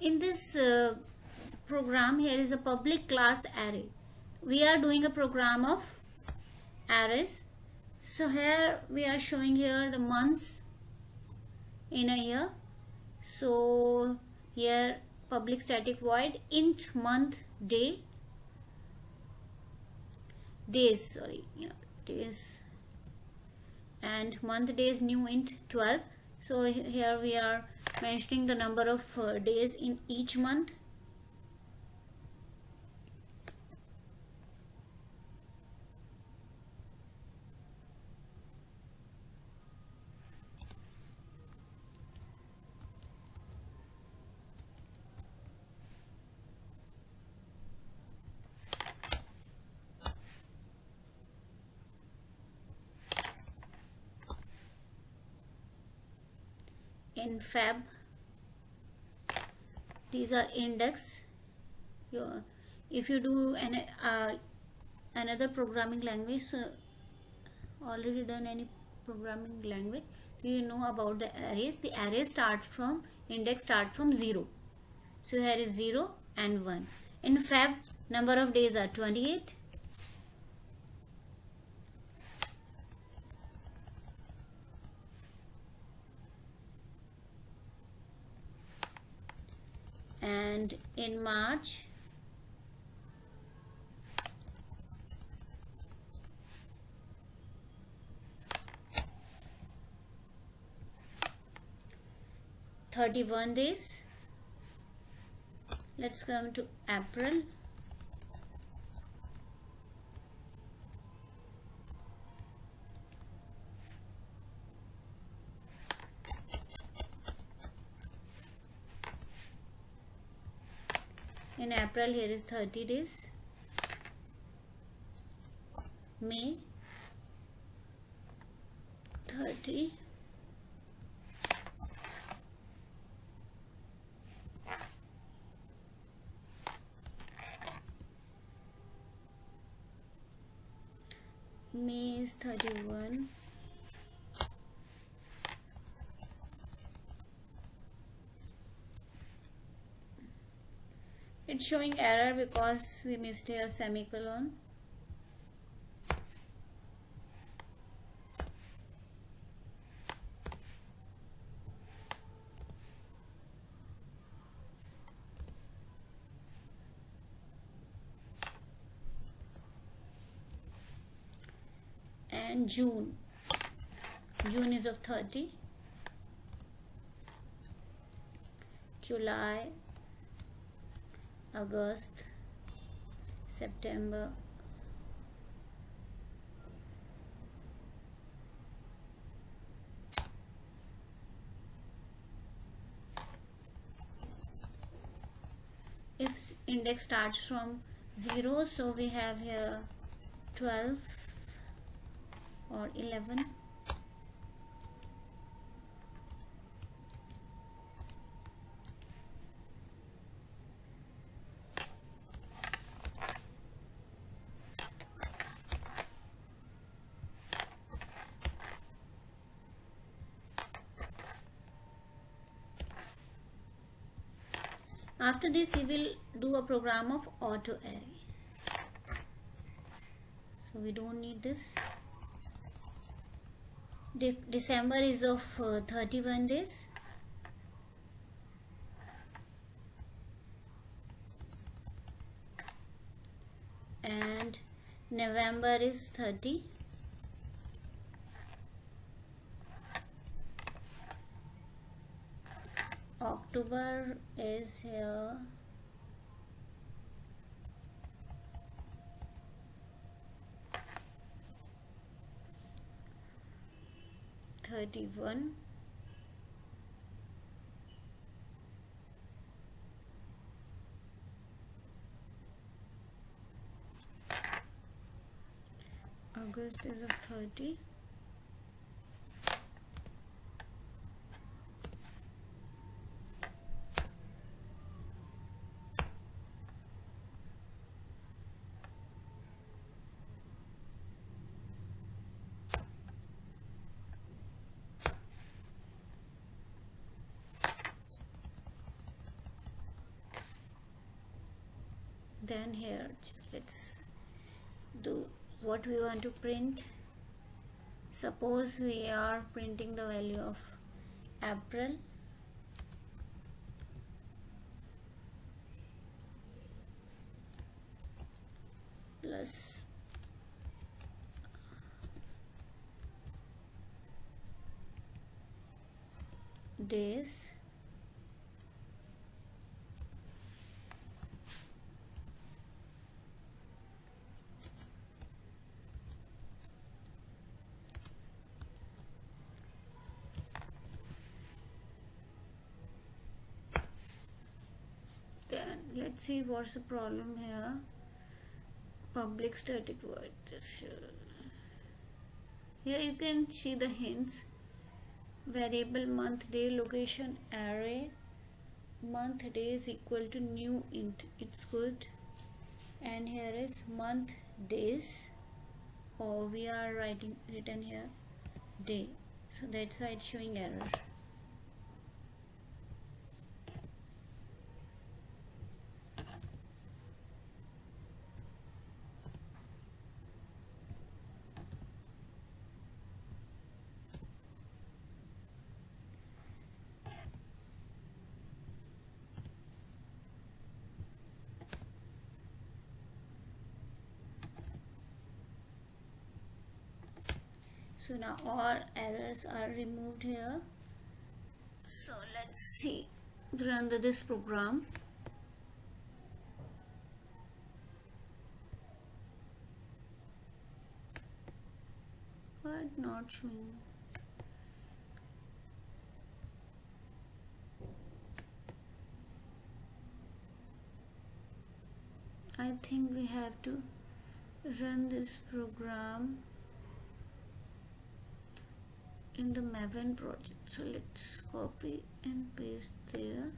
in this uh, program here is a public class array. We are doing a program of arrays. So here we are showing here the months in a year. So here public static void int month day. Days sorry yeah days. And month days new int 12 so here we are mentioning the number of uh, days in each month in Feb. These are index. If you do an uh, another programming language so already done any programming language you know about the arrays. The array starts from index start from 0 so here is 0 and 1 in Feb number of days are 28 and in March Thirty-one days. Let's come to April. in April here is 30 days. May 30 May is 31 it's showing error because we missed a semicolon. And June. June is of 30 July August, September, if index starts from 0 so we have here 12 or 11 after this we will do a program of auto array. So we don't need this. De December is of uh, 31 days. And November is 30 October is here. Thirty one August is of 30 then here. Let's do what we want to print. Suppose we are printing the value of April. Plus days then let's see what's the problem here. Public static void here you can see the hints. Variable month day location array. Month day is equal to new int it's good. And here is month days. Or oh, we are writing written here day. So that's why it's showing error so now all errors are removed here. So let's see. Run this program. But not showing. I think we have to run this program in the Maven project. So let's copy and paste there.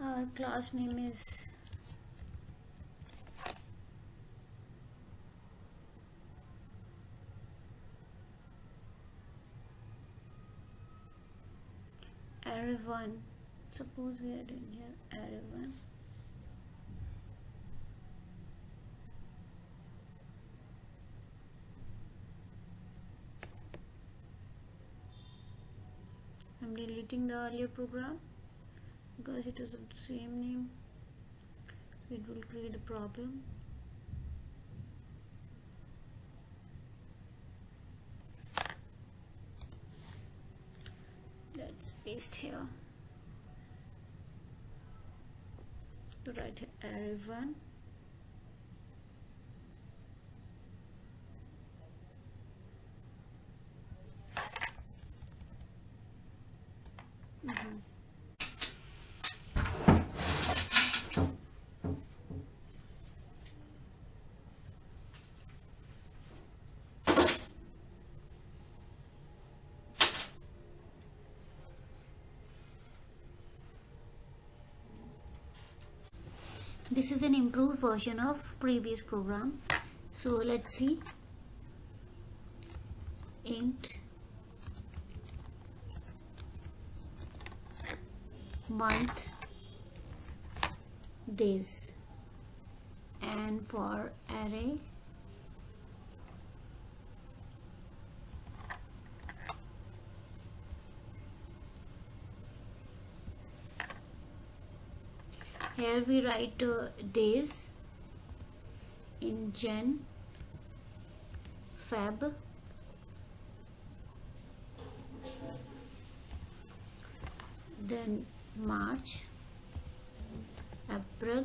Our class name is 1 suppose we are doing here array 1 I'm deleting the earlier program because it is of the same name. So it will create a problem let's paste here to write L1 this is an improved version of previous program. So let's see. Int month days. And for array here we write uh, days in Jan Feb then March April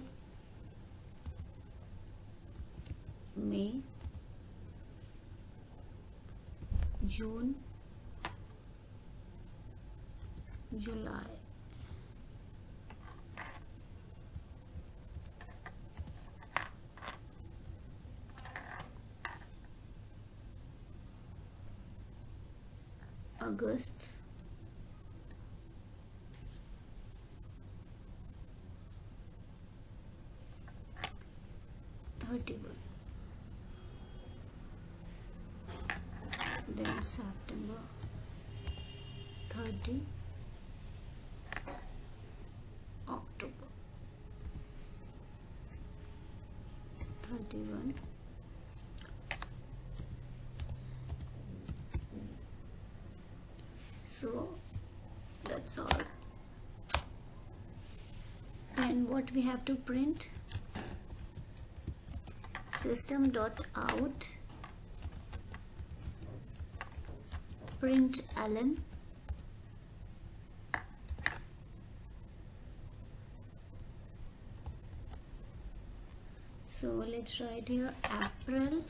May June July August. 31 then September. 30 October. 31 so that's all and what we have to print? System dot out. Print ln so let's write here April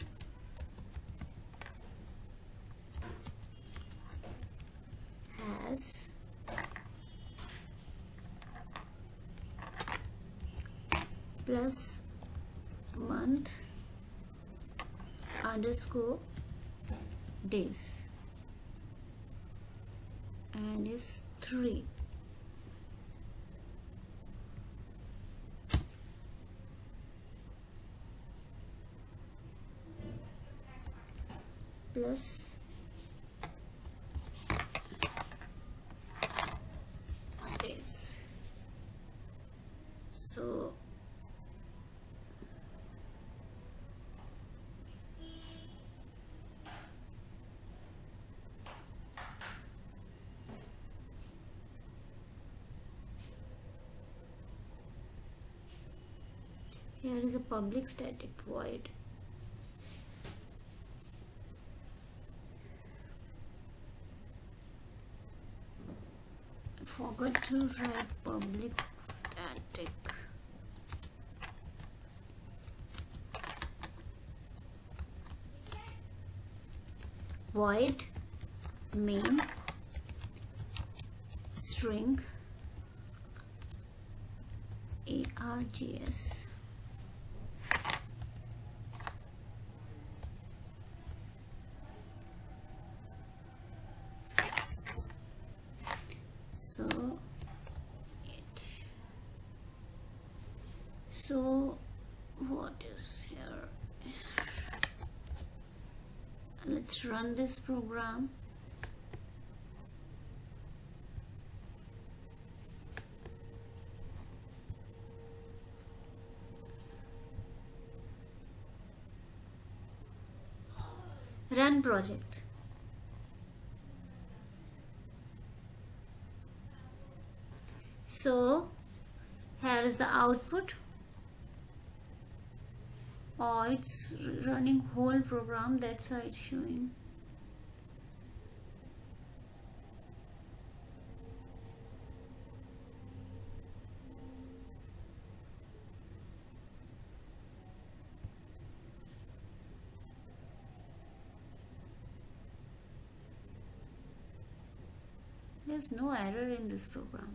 has plus month underscore days. And is 3 plus days so here is a public static void. Forgot to write public static. Void main string args so it so what is here let's run this program. Run project. So here is the output oh it's running whole program that's why it's showing. There's no error in this program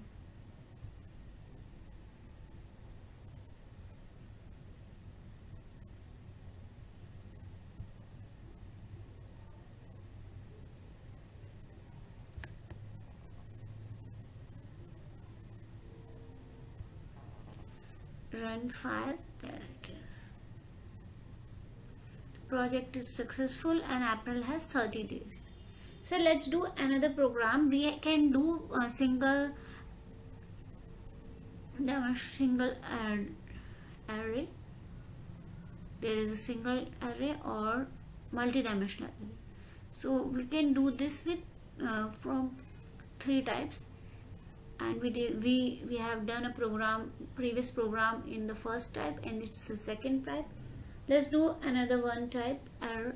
file there it is project is successful and April has 30 days. So let's do another program. We can do a single the single array. There is a single array or multi-dimensional array. So we can do this with uh, from three types and we did, we we have done a program previous program in the first type and it's the second type. Let's do another one type array,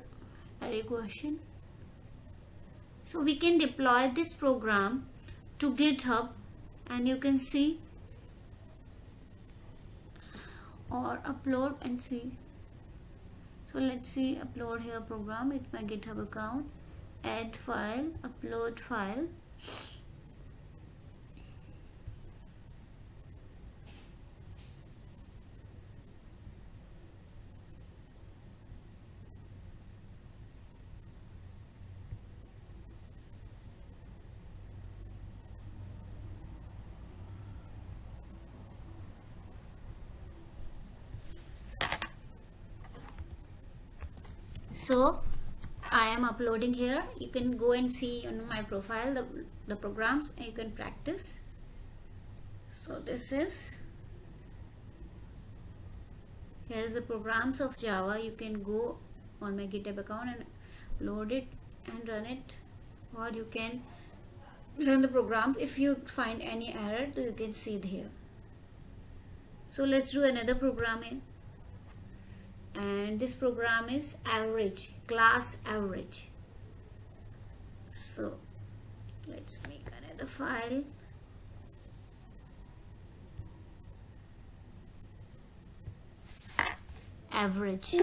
array question. So we can deploy this program to github and you can see or upload and see. So let's see upload here program. It's my github account. Add file upload file so I am uploading here. You can go and see on my profile the, the programs and you can practice. So this is here is the programs of Java. You can go on my github account and load it and run it. Or you can run the program if you find any error you can see it here. So let's do another programming and this program is average class average. So let's make another file. Average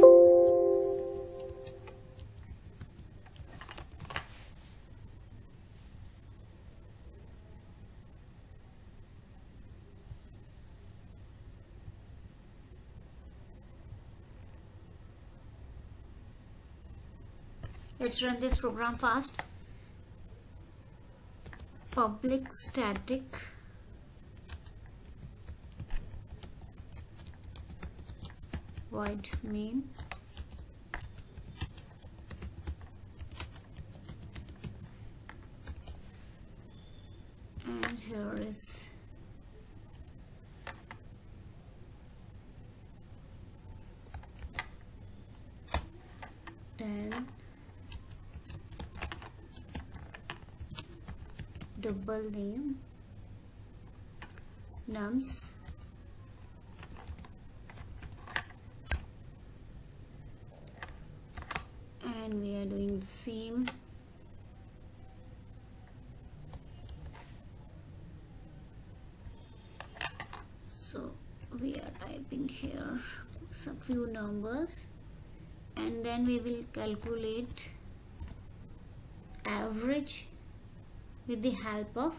let's run this program fast. Public static. Void main. And here is then double name. Nums. And we are doing the same. So we are typing here some few numbers. And then we will calculate average with the help of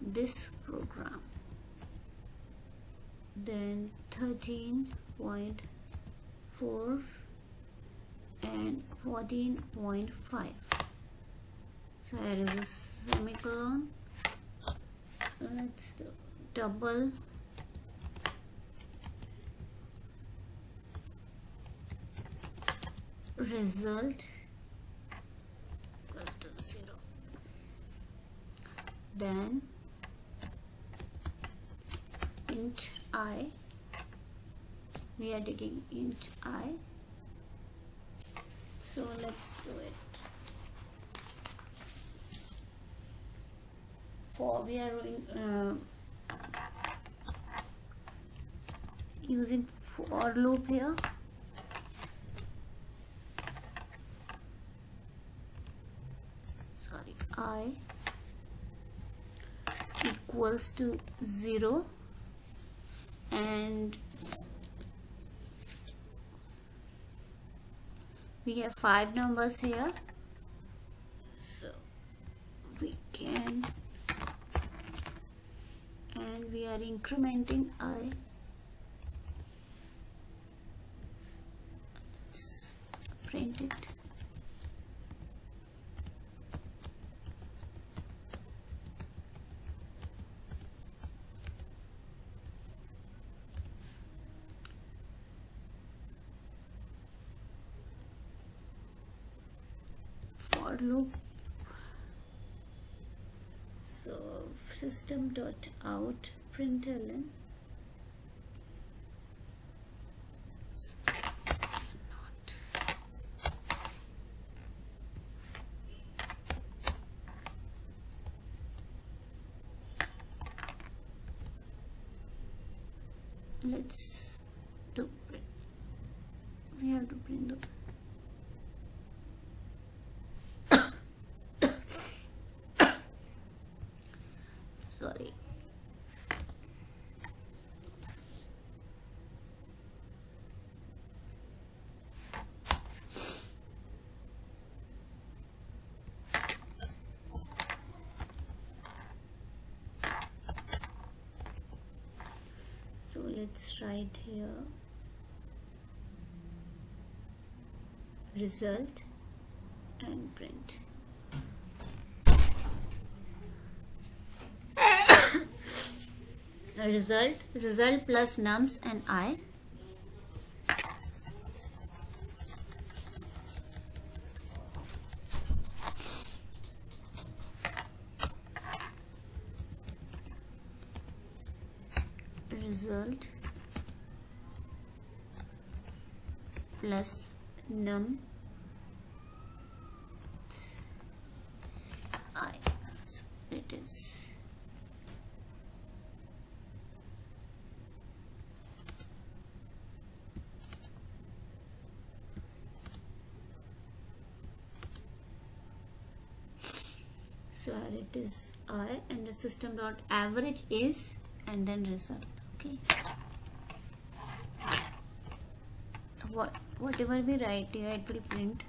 this program. Then 13.4 and 14.5 so here is a semicolon. Let's do double. Result then int i we are taking int i. So let's do it. For we are doing, uh, using for loop here sorry i equals to 0 and we have five numbers here. So we can and we are incrementing i. Print it for loop so system dot out println not let's do print we have to print the so let's write here result and print result result plus nums and i. Result plus num system dot average is and then result okay? What whatever we write here it will print.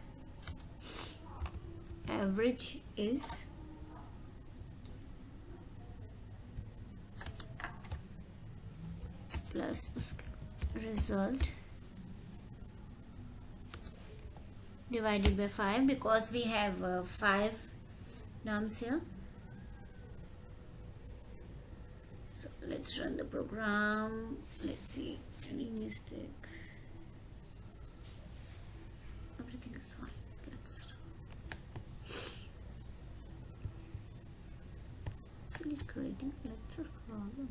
Average is plus result divided by 5 because we have uh, 5 nums here so let's run the program. Let's see. Any mistake? Everything is fine. Let's actually creating lecture problem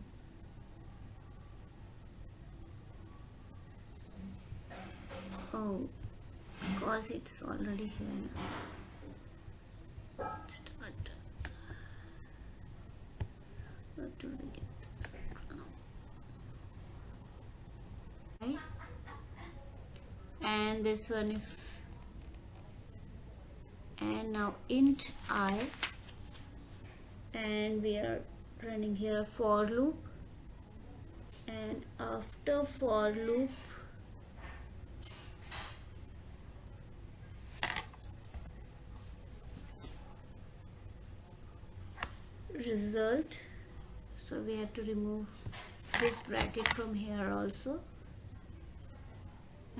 oh because it's already here now. Start. What do we get this okay. And this one is and now int i. And we are running here for loop. And after for loop result. So we have to remove this bracket from here also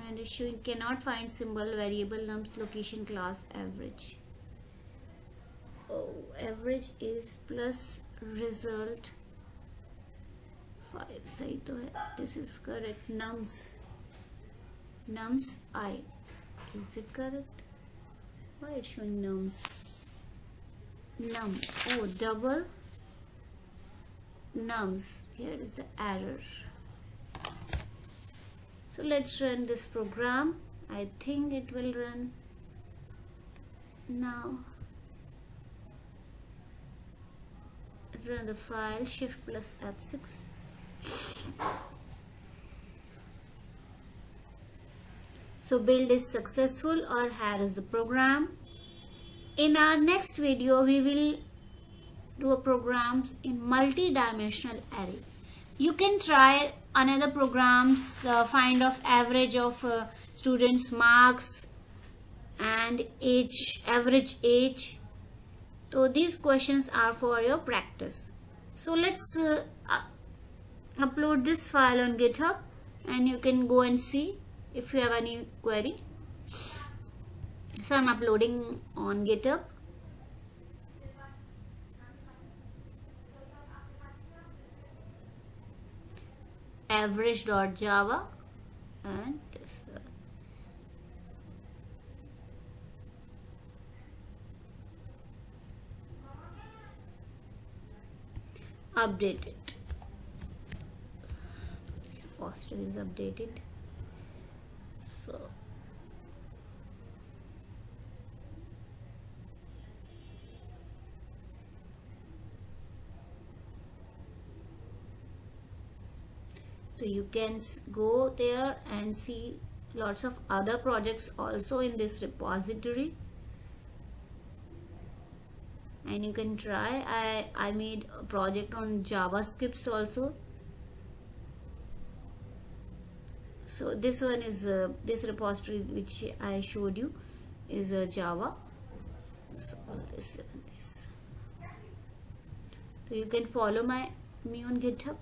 and it's showing cannot find symbol variable nums location class average oh average is plus result 5 सही तो है this is correct nums nums i is it correct why it's showing nums num oh double nums here is the error so let's run this program. I think it will run now. Run the file shift plus F6 so build is successful or here is the program. In our next video, we will do a programs in multi-dimensional array. You can try another programs, uh, find of average of uh, students marks and age, average age. So these questions are for your practice. So let's uh, upload this file on GitHub and you can go and see if you have any query so I'm uploading on github average.java and this. Update it poster is updated so so you can go there and see lots of other projects also in this repository. And you can try. I, I made a project on JavaScript also. So this one is uh, this repository which I showed you is a Java. So this this. So you can follow my me on github